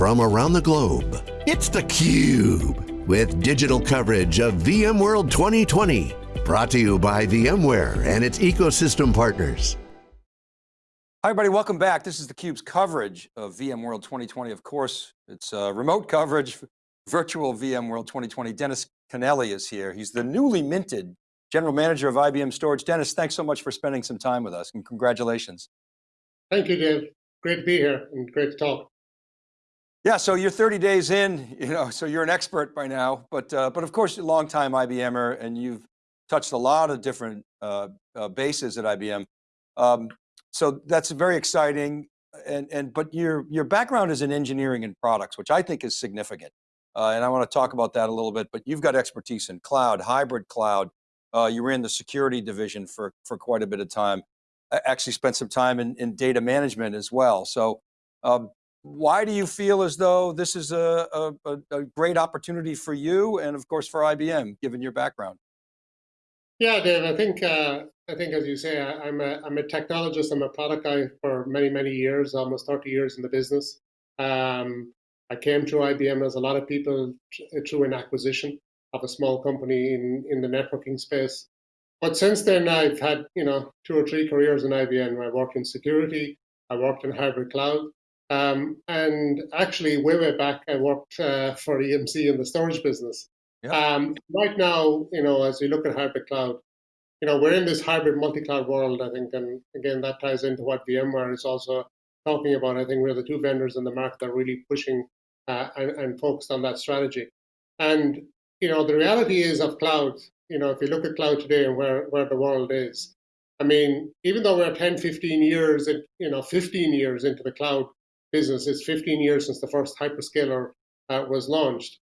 from around the globe. It's theCUBE, with digital coverage of VMworld 2020. Brought to you by VMware and its ecosystem partners. Hi everybody, welcome back. This is theCUBE's coverage of VMworld 2020. Of course, it's a remote coverage, virtual VMworld 2020. Dennis Kennelly is here. He's the newly minted General Manager of IBM Storage. Dennis, thanks so much for spending some time with us and congratulations. Thank you, Dave. Great to be here and great to talk. Yeah, so you're 30 days in, you know, so you're an expert by now, but uh, but of course, you're a long time IBMer and you've touched a lot of different uh, uh, bases at IBM. Um, so that's very exciting. And, and but your, your background is in engineering and products, which I think is significant. Uh, and I want to talk about that a little bit, but you've got expertise in cloud, hybrid cloud. Uh, you were in the security division for, for quite a bit of time. I actually spent some time in, in data management as well. So um, why do you feel as though this is a, a, a, great opportunity for you and of course for IBM, given your background? Yeah, Dave, I think, uh, I think as you say, I, am a, I'm a technologist, I'm a product guy for many, many years, almost 30 years in the business. Um, I came to IBM as a lot of people through an acquisition of a small company in, in the networking space. But since then, I've had you know two or three careers in IBM. I worked in security, I worked in hybrid cloud, um, and actually way way back, I worked uh, for EMC in the storage business. Yep. Um, right now, you know, as we look at hybrid cloud, you know, we're in this hybrid multi-cloud world. I think, and again, that ties into what VMware is also talking about. I think we're the two vendors in the market that are really pushing uh, and, and focused on that strategy. And you know, the reality is of cloud, you know, if you look at cloud today and where, where the world is, I mean, even though we're 10, 15 years, in, you know, 15 years into the cloud business, it's 15 years since the first hyperscaler uh, was launched.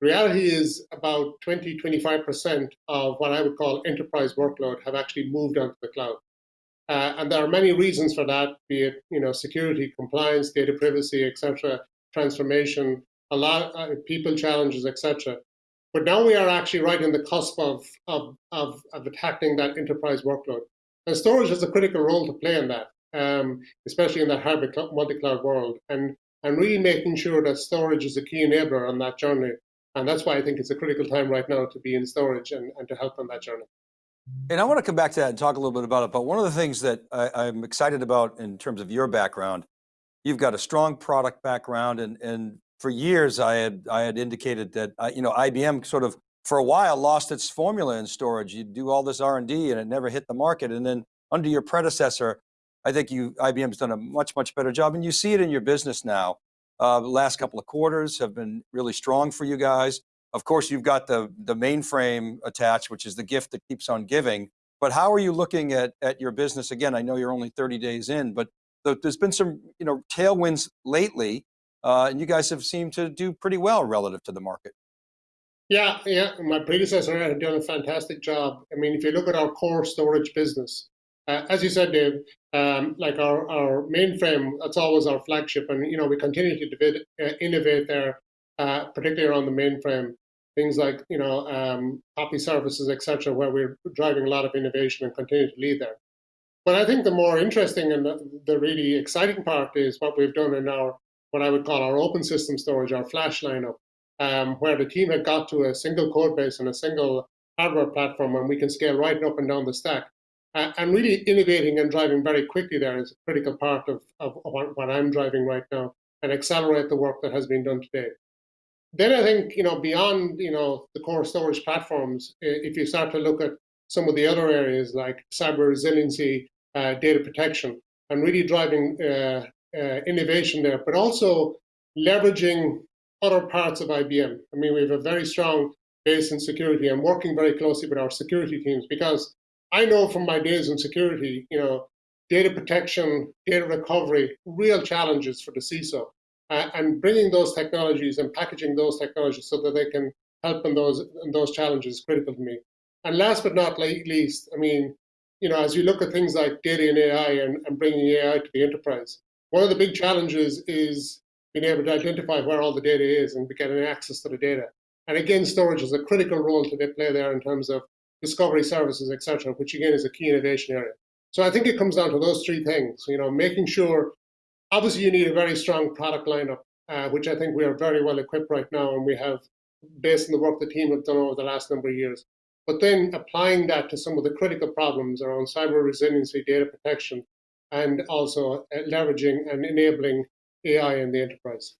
Reality is about 20, 25% of what I would call enterprise workload have actually moved onto the cloud. Uh, and there are many reasons for that, be it you know security, compliance, data privacy, etc., transformation, a lot uh, people challenges, etc. But now we are actually right in the cusp of, of, of, of attacking that enterprise workload. And storage has a critical role to play in that, um, especially in that hybrid multi-cloud world, and, and really making sure that storage is a key enabler on that journey. And that's why I think it's a critical time right now to be in storage and, and to help on that journey. And I want to come back to that and talk a little bit about it, but one of the things that I, am excited about in terms of your background, you've got a strong product background and, and for years I had, I had indicated that, uh, you know, IBM sort of for a while lost its formula in storage. You do all this R&D and it never hit the market. And then under your predecessor, I think you, IBM's done a much, much better job and you see it in your business now. Uh, the last couple of quarters have been really strong for you guys. Of course, you've got the, the mainframe attached, which is the gift that keeps on giving. But how are you looking at, at your business? Again, I know you're only 30 days in, but there's been some you know, tailwinds lately uh, and you guys have seemed to do pretty well relative to the market. Yeah, yeah. My predecessor had done a fantastic job. I mean, if you look at our core storage business, uh, as you said, Dave, um, like our, our mainframe, that's always our flagship. And, you know, we continue to debate, uh, innovate there, uh, particularly around the mainframe. Things like, you know, um, copy services, etc., where we're driving a lot of innovation and continue to lead there. But I think the more interesting and the, the really exciting part is what we've done in our what I would call our open system storage, our flash lineup, um, where the team had got to a single code base and a single hardware platform, and we can scale right up and down the stack. And really innovating and driving very quickly there is a critical part of, of what, what I'm driving right now and accelerate the work that has been done today. Then I think, you know, beyond, you know, the core storage platforms, if you start to look at some of the other areas like cyber resiliency, uh, data protection, and really driving uh, uh, innovation there, but also leveraging other parts of IBM. I mean, we have a very strong base in security. I'm working very closely with our security teams because I know from my days in security, you know, data protection, data recovery, real challenges for the CISO. Uh, and bringing those technologies and packaging those technologies so that they can help in those in those challenges is critical to me. And last but not least, I mean, you know, as you look at things like data and AI and, and bringing AI to the enterprise, one of the big challenges is being able to identify where all the data is and getting access to the data. And again, storage is a critical role to play there in terms of discovery services, et cetera, which again is a key innovation area. So I think it comes down to those three things, you know, making sure, obviously you need a very strong product lineup uh, which I think we are very well equipped right now, and we have, based on the work the team have done over the last number of years. But then applying that to some of the critical problems around cyber resiliency, data protection, and also uh, leveraging and enabling AI in the enterprise.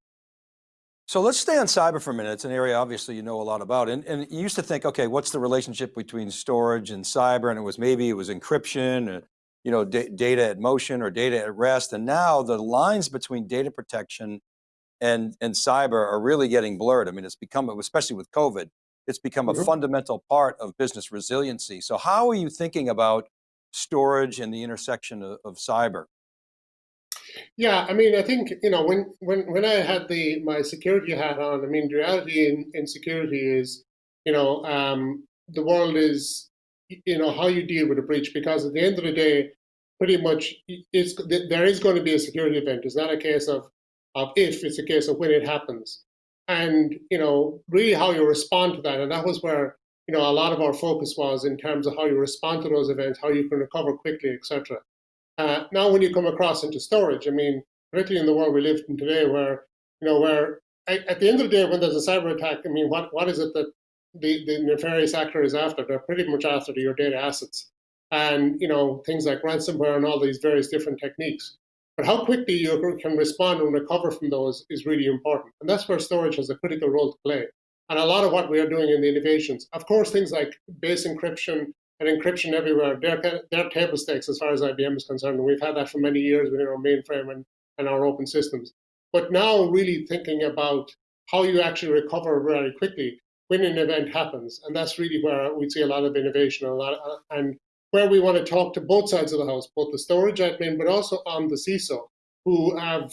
So let's stay on cyber for a minute. It's an area obviously you know a lot about. And, and you used to think, okay, what's the relationship between storage and cyber? And it was maybe it was encryption, uh, you know, data at motion or data at rest. And now the lines between data protection and, and cyber are really getting blurred. I mean, it's become, especially with COVID, it's become a mm -hmm. fundamental part of business resiliency. So how are you thinking about storage and the intersection of, of cyber? Yeah, I mean, I think you know when when when I had the my security hat on, I mean, reality in, in security is, you know, um, the world is, you know, how you deal with a breach because at the end of the day, pretty much it's there is going to be a security event. It's not a case of of if; it's a case of when it happens, and you know, really how you respond to that. And that was where you know a lot of our focus was in terms of how you respond to those events, how you can recover quickly, etc. Uh, now, when you come across into storage, I mean, particularly in the world we live in today, where you know, where at the end of the day, when there's a cyber attack, I mean, what what is it that the, the nefarious actor is after? They're pretty much after your data assets, and you know, things like ransomware and all these various different techniques. But how quickly you can respond and recover from those is really important, and that's where storage has a critical role to play. And a lot of what we are doing in the innovations, of course, things like base encryption, and encryption everywhere. They're, they're table stakes as far as IBM is concerned. And we've had that for many years within our mainframe and, and our open systems. But now really thinking about how you actually recover very quickly when an event happens. And that's really where we see a lot of innovation and, lot of, and where we want to talk to both sides of the house, both the storage admin, but also on the CISO, who have,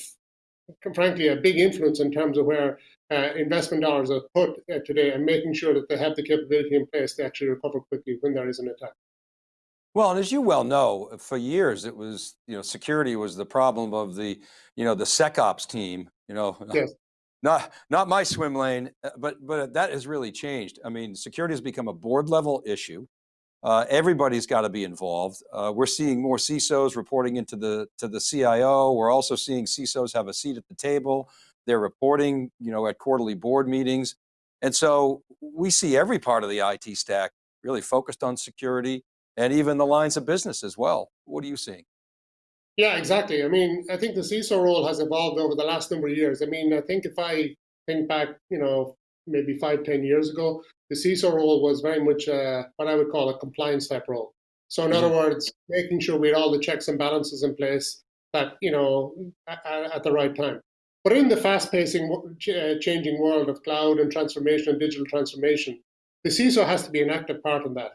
frankly, a big influence in terms of where uh, investment dollars are put uh, today and making sure that they have the capability in place to actually recover quickly when there is an attack. Well, and as you well know, for years it was, you know, security was the problem of the, you know, the SecOps team, you know, yes. not, not my swim lane, uh, but, but that has really changed. I mean, security has become a board level issue. Uh, everybody's got to be involved. Uh, we're seeing more CISOs reporting into the, to the CIO. We're also seeing CISOs have a seat at the table. They're reporting, you know, at quarterly board meetings. And so we see every part of the IT stack really focused on security and even the lines of business as well. What are you seeing? Yeah, exactly. I mean, I think the CISO role has evolved over the last number of years. I mean, I think if I think back, you know, maybe five, ten years ago, the CISO role was very much uh, what I would call a compliance type role. So in mm -hmm. other words, making sure we had all the checks and balances in place that, you know, at, at the right time. But in the fast-pacing, uh, changing world of cloud and transformation and digital transformation, the CISO has to be an active part in that.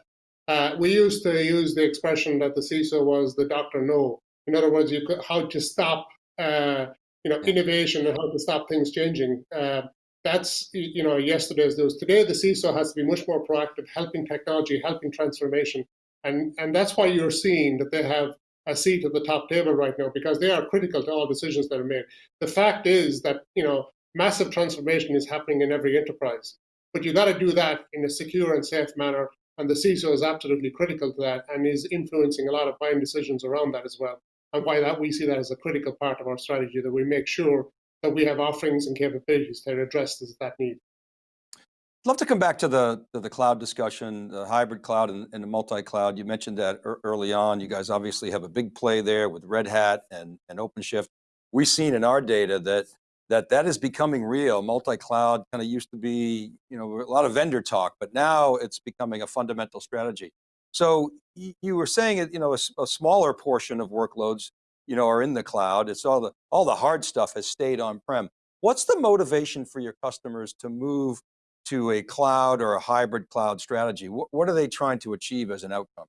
Uh, we used to use the expression that the CISO was the doctor no. In other words, you could, how to stop uh, you know, innovation and how to stop things changing. Uh, that's you know yesterday's news. Today, the CISO has to be much more proactive, helping technology, helping transformation, and and that's why you're seeing that they have a seat at the top table right now because they are critical to all decisions that are made. The fact is that you know massive transformation is happening in every enterprise, but you got to do that in a secure and safe manner. And the CISO is absolutely critical to that and is influencing a lot of buying decisions around that as well. And why that we see that as a critical part of our strategy that we make sure that we have offerings and capabilities that address that need. I'd love to come back to the, to the cloud discussion, the hybrid cloud and, and the multi-cloud. You mentioned that early on. You guys obviously have a big play there with Red Hat and, and OpenShift. We've seen in our data that that that is becoming real. Multi-cloud kind of used to be, you know, a lot of vendor talk, but now it's becoming a fundamental strategy. So you were saying it, you know, a, a smaller portion of workloads, you know, are in the cloud. It's all the all the hard stuff has stayed on-prem. What's the motivation for your customers to move to a cloud or a hybrid cloud strategy? What, what are they trying to achieve as an outcome?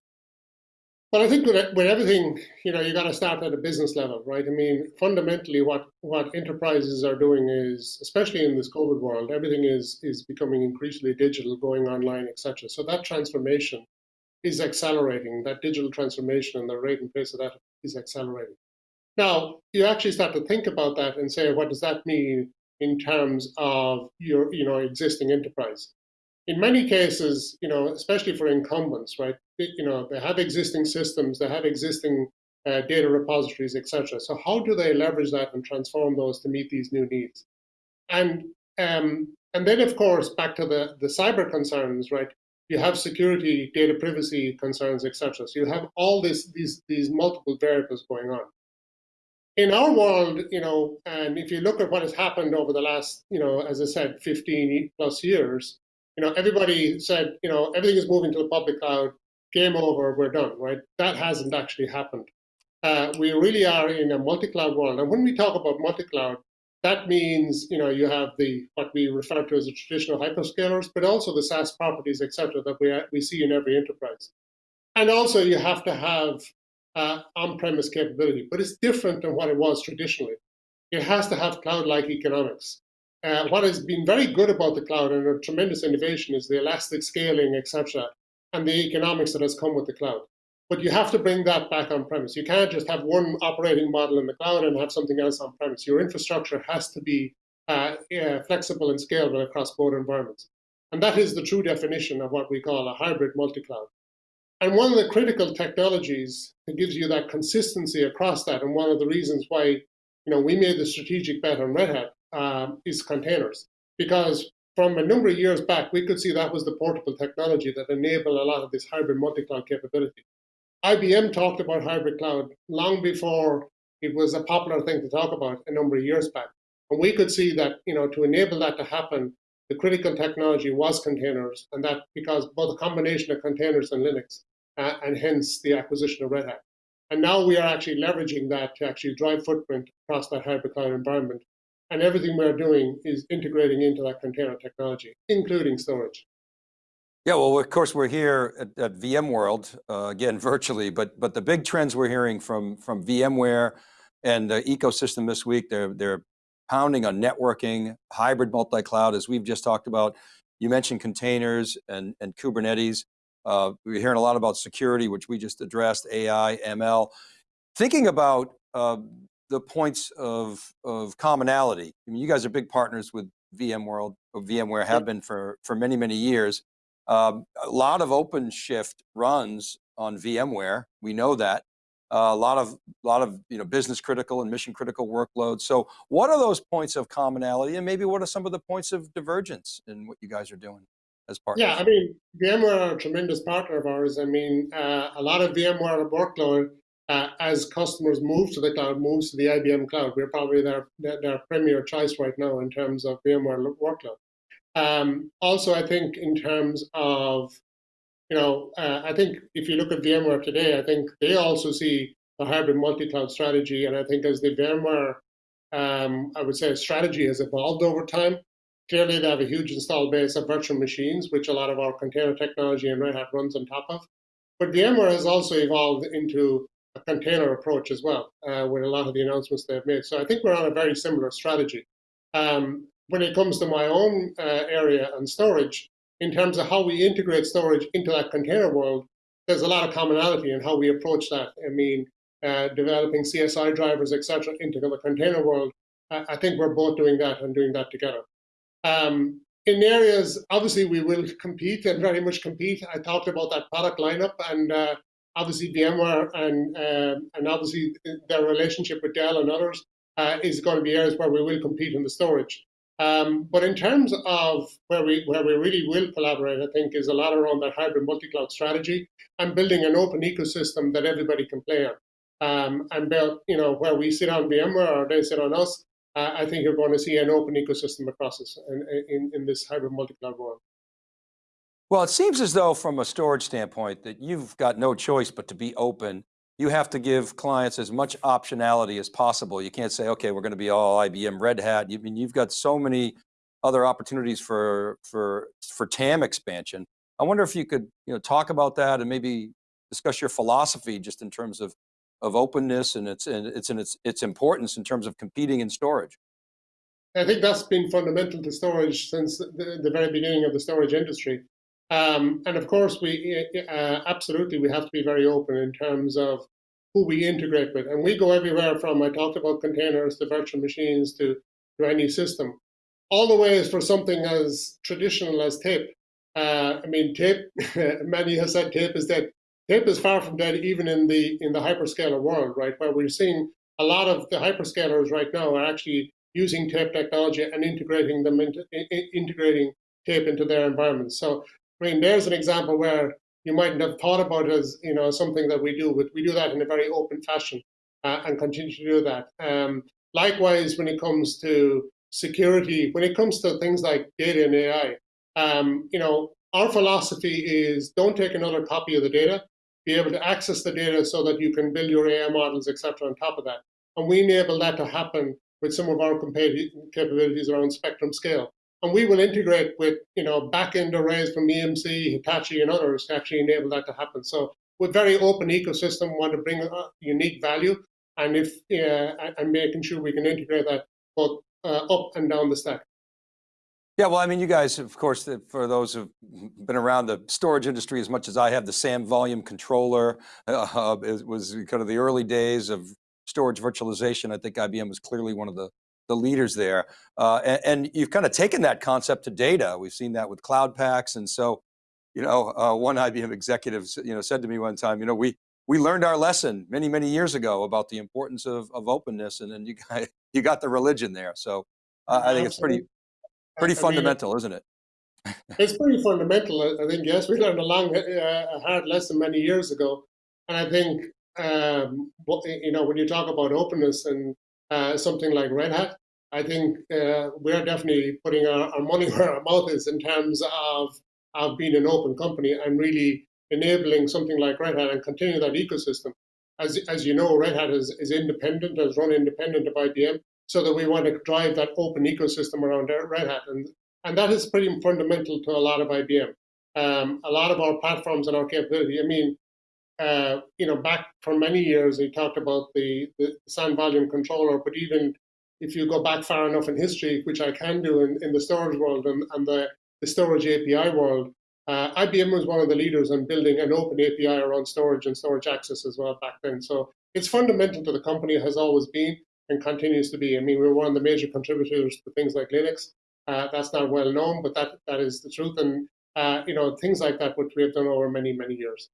Well, I think with, with everything, you know, you got to start at a business level, right? I mean, fundamentally, what what enterprises are doing is, especially in this COVID world, everything is is becoming increasingly digital, going online, etc. So that transformation is accelerating. That digital transformation and the rate and pace of that is accelerating. Now, you actually start to think about that and say, what does that mean in terms of your you know existing enterprise. In many cases, you know, especially for incumbents, right? You know, they have existing systems, they have existing uh, data repositories, etc. So how do they leverage that and transform those to meet these new needs? And um, and then, of course, back to the, the cyber concerns, right? You have security, data privacy concerns, etc. So you have all this, these, these multiple variables going on. In our world, you know, and if you look at what has happened over the last, you know, as I said, 15 plus years, you know, everybody said, you know, everything is moving to the public cloud, game over, we're done, right? That hasn't actually happened. Uh, we really are in a multi-cloud world. And when we talk about multi-cloud, that means you know you have the what we refer to as the traditional hyperscalers, but also the SaaS properties, etc., that we we see in every enterprise. And also you have to have uh, on-premise capability, but it's different than what it was traditionally. It has to have cloud-like economics. Uh, what has been very good about the cloud and a tremendous innovation is the elastic scaling, etc., and the economics that has come with the cloud. But you have to bring that back on premise. You can't just have one operating model in the cloud and have something else on premise. Your infrastructure has to be uh, yeah, flexible and scalable across both environments. And that is the true definition of what we call a hybrid multi-cloud. And one of the critical technologies that gives you that consistency across that, and one of the reasons why you know we made the strategic bet on Red Hat um, is containers. Because from a number of years back, we could see that was the portable technology that enabled a lot of this hybrid multi-cloud capability. IBM talked about hybrid cloud long before it was a popular thing to talk about a number of years back. And we could see that, you know, to enable that to happen, the critical technology was containers, and that because both a combination of containers and Linux, uh, and hence the acquisition of Red Hat. And now we are actually leveraging that to actually drive footprint across that hybrid cloud environment. And everything we're doing is integrating into that container technology, including storage. Yeah, well, of course, we're here at, at VMworld, uh, again, virtually, but but the big trends we're hearing from, from VMware and the ecosystem this week, they're, they're pounding on networking, hybrid multi-cloud, as we've just talked about. You mentioned containers and, and Kubernetes. Uh, we're hearing a lot about security, which we just addressed, AI, ML. Thinking about uh, the points of, of commonality. I mean, you guys are big partners with VMworld, or VMware have been for, for many, many years. Um, a lot of OpenShift runs on VMware. We know that. Uh, a lot of, lot of you know, business critical and mission critical workloads. So what are those points of commonality and maybe what are some of the points of divergence in what you guys are doing as partners? Yeah, I mean, VMware are a tremendous partner of ours. I mean, uh, a lot of VMware workload uh, as customers move to the cloud, moves to the IBM cloud. We're probably their, their, their premier choice right now in terms of VMware workload. Um, also, I think in terms of, you know, uh, I think if you look at VMware today, I think they also see a hybrid multi-cloud strategy. And I think as the VMware, um, I would say strategy has evolved over time, clearly they have a huge install base of virtual machines, which a lot of our container technology and Red Hat runs on top of. But VMware has also evolved into a container approach as well, uh, with a lot of the announcements they've made. So I think we're on a very similar strategy. Um, when it comes to my own uh, area and storage, in terms of how we integrate storage into that container world, there's a lot of commonality in how we approach that. I mean, uh, developing CSI drivers, etc., into the container world. Uh, I think we're both doing that and doing that together. Um, in areas, obviously, we will compete and very much compete. I talked about that product lineup, and uh, obviously VMware and um, and obviously their relationship with Dell and others uh, is going to be areas where we will compete in the storage. Um, but in terms of where we where we really will collaborate, I think is a lot around that hybrid multi-cloud strategy and building an open ecosystem that everybody can play on. Um, and build, you know, where we sit on VMware or they sit on us, uh, I think you're going to see an open ecosystem across us in, in, in this hybrid multi-cloud world. Well, it seems as though from a storage standpoint that you've got no choice but to be open you have to give clients as much optionality as possible. You can't say, okay, we're going to be all IBM Red Hat. You I mean you've got so many other opportunities for for for TAM expansion. I wonder if you could you know talk about that and maybe discuss your philosophy just in terms of of openness and its and its and its its importance in terms of competing in storage. I think that's been fundamental to storage since the, the very beginning of the storage industry. Um, and of course, we uh, absolutely we have to be very open in terms of who we integrate with, and we go everywhere from I talked about containers to virtual machines to to any system, all the way is for something as traditional as tape. Uh, I mean, tape. many have said tape is dead. Tape is far from dead, even in the in the hyperscaler world, right? Where we're seeing a lot of the hyperscalers right now are actually using tape technology and integrating them into integrating tape into their environments. So, I mean, there's an example where you mightn't have thought about as you know something that we do, but we do that in a very open fashion uh, and continue to do that. Um, likewise, when it comes to security, when it comes to things like data and AI, um, you know, our philosophy is don't take another copy of the data, be able to access the data so that you can build your AI models, etc. on top of that. And we enable that to happen with some of our capabilities around spectrum scale. And we will integrate with you know backend arrays from EMC, Hitachi, and others to actually enable that to happen. So we're very open ecosystem, want to bring a unique value, and if uh, and making sure we can integrate that both uh, up and down the stack. Yeah, well, I mean, you guys, of course, for those who've been around the storage industry as much as I have, the SAN volume controller uh, was kind of the early days of storage virtualization. I think IBM was clearly one of the, the leaders there. Uh, and, and, you've kind of taken that concept to data. We've seen that with Cloud Paks. And so, you know, uh, one IBM executive, you know, said to me one time, you know, we, we learned our lesson many, many years ago about the importance of, of openness and then you got, you got the religion there. So uh, I think it's pretty, Pretty I fundamental, mean, isn't it? it's pretty fundamental. I think, yes, we learned a long, uh, a hard lesson many years ago. And I think, um, you know, when you talk about openness and uh, something like Red Hat, I think uh, we're definitely putting our, our, money where our mouth is in terms of, of being an open company and really enabling something like Red Hat and continue that ecosystem. As, as you know, Red Hat is, is independent, has run independent of IBM so that we want to drive that open ecosystem around Red Hat. And, and that is pretty fundamental to a lot of IBM. Um, a lot of our platforms and our capability, I mean, uh, you know, back for many years, we talked about the, the SAN volume controller, but even if you go back far enough in history, which I can do in, in the storage world and, and the, the storage API world, uh, IBM was one of the leaders in building an open API around storage and storage access as well back then. So it's fundamental to the company, has always been and continues to be. I mean, we're one of the major contributors to things like Linux. Uh, that's not well known, but that that is the truth. And uh, you know, things like that, which we have done over many many years.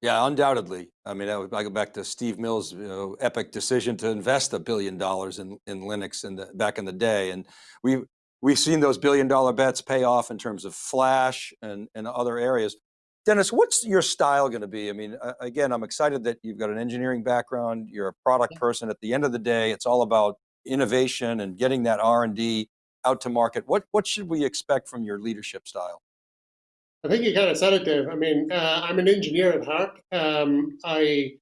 Yeah, undoubtedly. I mean, I go back to Steve Mills' you know, epic decision to invest a billion dollars in in Linux in the back in the day, and we we've seen those billion dollar bets pay off in terms of Flash and and other areas. Dennis, what's your style going to be? I mean, again, I'm excited that you've got an engineering background, you're a product person. At the end of the day, it's all about innovation and getting that R&D out to market. What, what should we expect from your leadership style? I think you kind of said it, Dave. I mean, uh, I'm an engineer at heart. Um, I,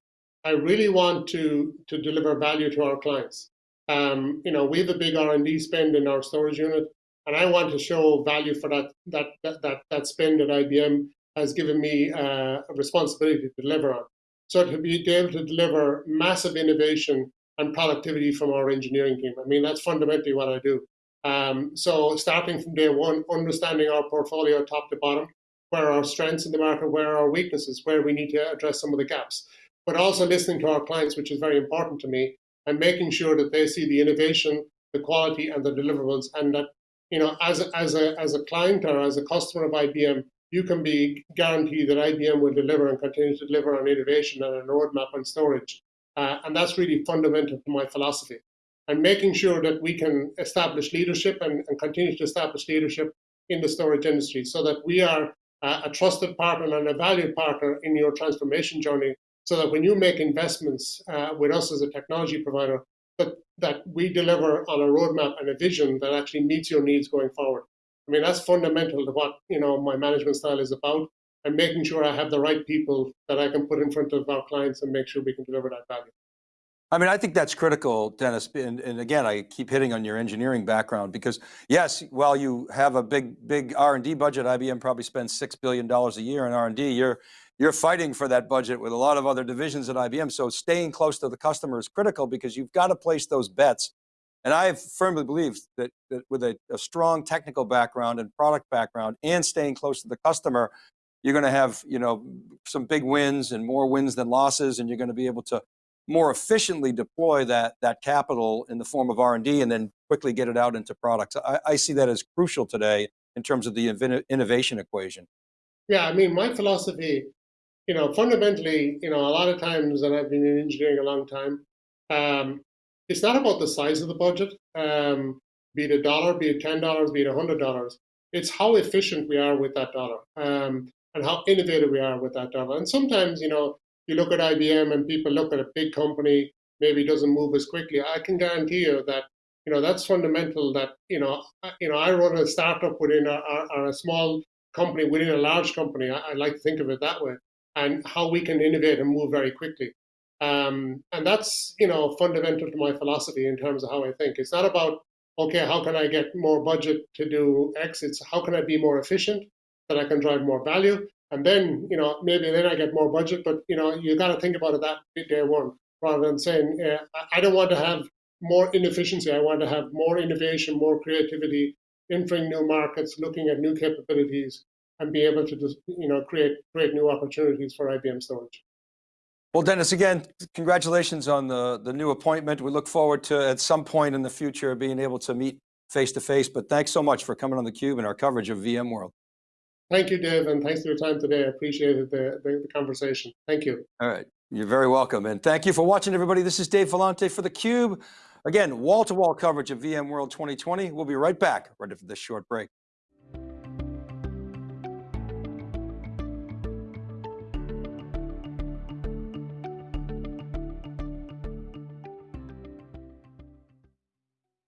I really want to, to deliver value to our clients. Um, you know, we have a big R&D spend in our storage unit, and I want to show value for that, that, that, that, that spend at IBM has given me uh, a responsibility to deliver on. So to be able to deliver massive innovation and productivity from our engineering team. I mean, that's fundamentally what I do. Um, so starting from day one, understanding our portfolio top to bottom, where our strengths in the market, where our weaknesses, where we need to address some of the gaps, but also listening to our clients, which is very important to me, and making sure that they see the innovation, the quality, and the deliverables, and that you know, as a, as a as a client or as a customer of IBM, you can be guaranteed that IBM will deliver and continue to deliver on innovation and a roadmap on storage. Uh, and that's really fundamental to my philosophy. And making sure that we can establish leadership and, and continue to establish leadership in the storage industry so that we are uh, a trusted partner and a valued partner in your transformation journey so that when you make investments uh, with us as a technology provider, that, that we deliver on a roadmap and a vision that actually meets your needs going forward. I mean, that's fundamental to what, you know, my management style is about and making sure I have the right people that I can put in front of our clients and make sure we can deliver that value. I mean, I think that's critical, Dennis. And, and, again, I keep hitting on your engineering background because yes, while you have a big, big R&D budget, IBM probably spends $6 billion a year in R&D, you're, you're fighting for that budget with a lot of other divisions at IBM. So staying close to the customer is critical because you've got to place those bets and I firmly believe that, that with a, a, strong technical background and product background and staying close to the customer, you're going to have you know, some big wins and more wins than losses, and you're going to be able to more efficiently deploy that, that capital in the form of R&D and then quickly get it out into products. I, I see that as crucial today in terms of the innovation equation. Yeah, I mean, my philosophy, you know, fundamentally, you know, a lot of times, and I've been in engineering a long time, um, it's not about the size of the budget, um, be it a dollar, be it ten dollars, be it a hundred dollars. It's how efficient we are with that dollar, um, and how innovative we are with that dollar. And sometimes, you know, you look at IBM and people look at a big company, maybe doesn't move as quickly. I can guarantee you that you know that's fundamental. That you know, you know, I run a startup within a, or a small company within a large company. I, I like to think of it that way, and how we can innovate and move very quickly. Um, and that's you know fundamental to my philosophy in terms of how I think. It's not about okay, how can I get more budget to do X? It's how can I be more efficient that I can drive more value, and then you know maybe then I get more budget. But you know you got to think about it that day one rather than saying uh, I don't want to have more inefficiency. I want to have more innovation, more creativity, entering new markets, looking at new capabilities, and be able to just you know create create new opportunities for IBM storage. Well, Dennis, again, congratulations on the, the new appointment. We look forward to at some point in the future being able to meet face to face, but thanks so much for coming on theCUBE and our coverage of VMworld. Thank you, Dave, and thanks for your time today. I appreciated the, the, the conversation. Thank you. All right, you're very welcome. And thank you for watching everybody. This is Dave Vellante for theCUBE. Again, wall-to-wall -wall coverage of VMworld 2020. We'll be right back right after this short break.